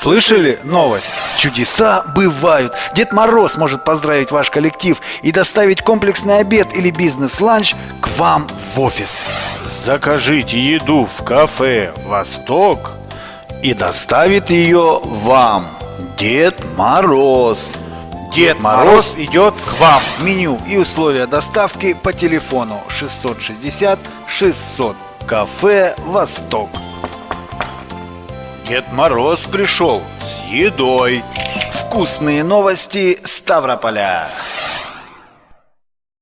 Слышали новость? Чудеса бывают. Дед Мороз может поздравить ваш коллектив и доставить комплексный обед или бизнес-ланч к вам в офис. Закажите еду в кафе «Восток» И доставит ее вам Дед Мороз. Дед Мороз идет к вам. Меню и условия доставки по телефону 660 600. Кафе «Восток». Дед Мороз пришел с едой. Вкусные новости Ставрополя.